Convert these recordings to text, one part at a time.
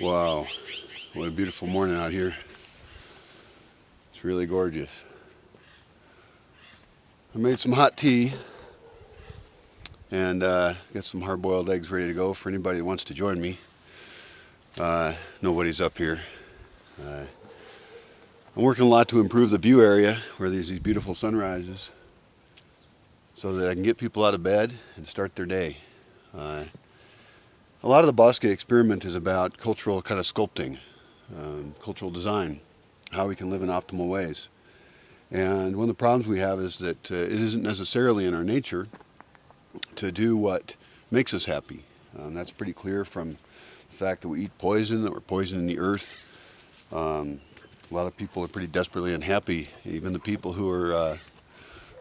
Wow, what a beautiful morning out here. It's really gorgeous. I made some hot tea and uh, got some hard-boiled eggs ready to go for anybody that wants to join me. Uh, nobody's up here. Uh, I'm working a lot to improve the view area where there's these beautiful sunrises so that I can get people out of bed and start their day. A lot of the Bosque experiment is about cultural kind of sculpting, um, cultural design, how we can live in optimal ways. And one of the problems we have is that uh, it isn't necessarily in our nature to do what makes us happy. Um, that's pretty clear from the fact that we eat poison, that we're poisoning the earth. Um, a lot of people are pretty desperately unhappy. Even the people who are uh,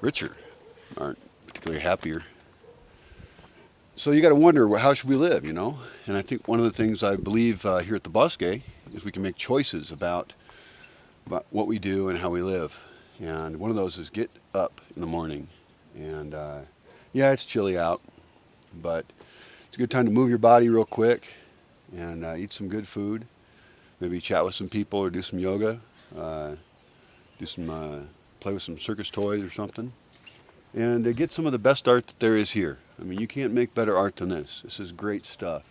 richer aren't particularly happier so you got to wonder, well, how should we live, you know? And I think one of the things I believe uh, here at the Bosque is we can make choices about, about what we do and how we live. And one of those is get up in the morning. And uh, yeah, it's chilly out, but it's a good time to move your body real quick and uh, eat some good food. Maybe chat with some people or do some yoga. Uh, do some, uh, play with some circus toys or something. And uh, get some of the best art that there is here. I mean, you can't make better art than this. This is great stuff.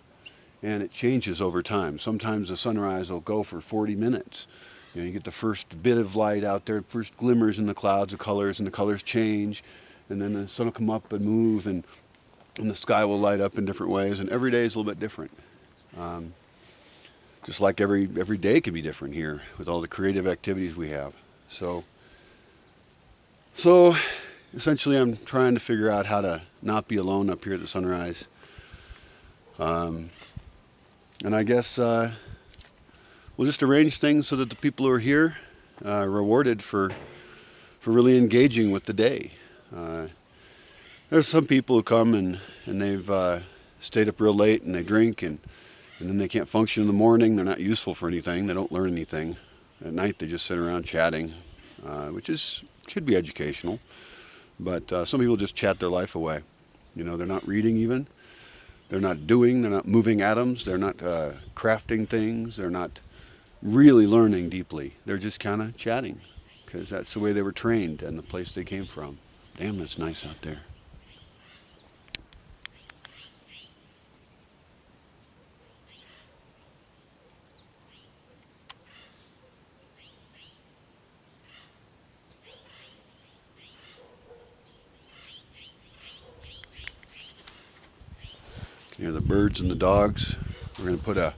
And it changes over time. Sometimes the sunrise will go for 40 minutes. You know, you get the first bit of light out there, first glimmers in the clouds of colors, and the colors change. And then the sun will come up and move, and, and the sky will light up in different ways. And every day is a little bit different. Um, just like every, every day can be different here with all the creative activities we have. So, so essentially I'm trying to figure out how to not be alone up here at the sunrise. Um, and I guess uh, we'll just arrange things so that the people who are here uh, are rewarded for, for really engaging with the day. Uh, there's some people who come and, and they've uh, stayed up real late and they drink and, and then they can't function in the morning. They're not useful for anything. They don't learn anything. At night they just sit around chatting, uh, which is could be educational. But uh, some people just chat their life away. You know, they're not reading even. They're not doing. They're not moving atoms. They're not uh, crafting things. They're not really learning deeply. They're just kind of chatting because that's the way they were trained and the place they came from. Damn, that's nice out there. You know, the birds and the dogs. We're going to put a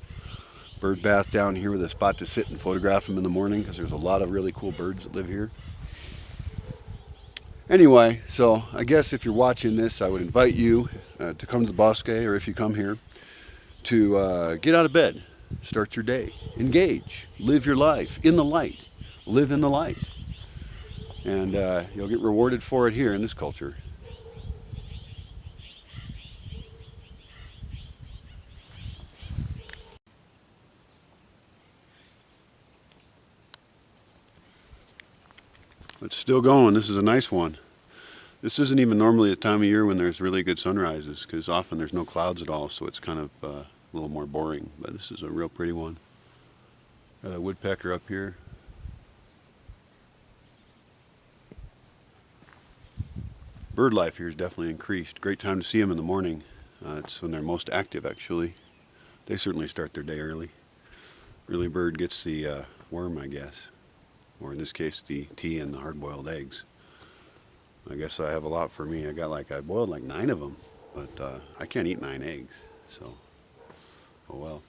bird bath down here with a spot to sit and photograph them in the morning because there's a lot of really cool birds that live here. Anyway, so I guess if you're watching this, I would invite you uh, to come to the Bosque, or if you come here, to uh, get out of bed, start your day, engage, live your life in the light, live in the light. And uh, you'll get rewarded for it here in this culture. It's still going. This is a nice one. This isn't even normally a time of year when there's really good sunrises because often there's no clouds at all so it's kind of uh, a little more boring. But this is a real pretty one. Got a woodpecker up here. Bird life here is definitely increased. Great time to see them in the morning. Uh, it's when they're most active actually. They certainly start their day early. Early bird gets the uh, worm I guess or in this case the tea and the hard-boiled eggs. I guess I have a lot for me. I got like, I boiled like nine of them, but uh, I can't eat nine eggs, so, oh well.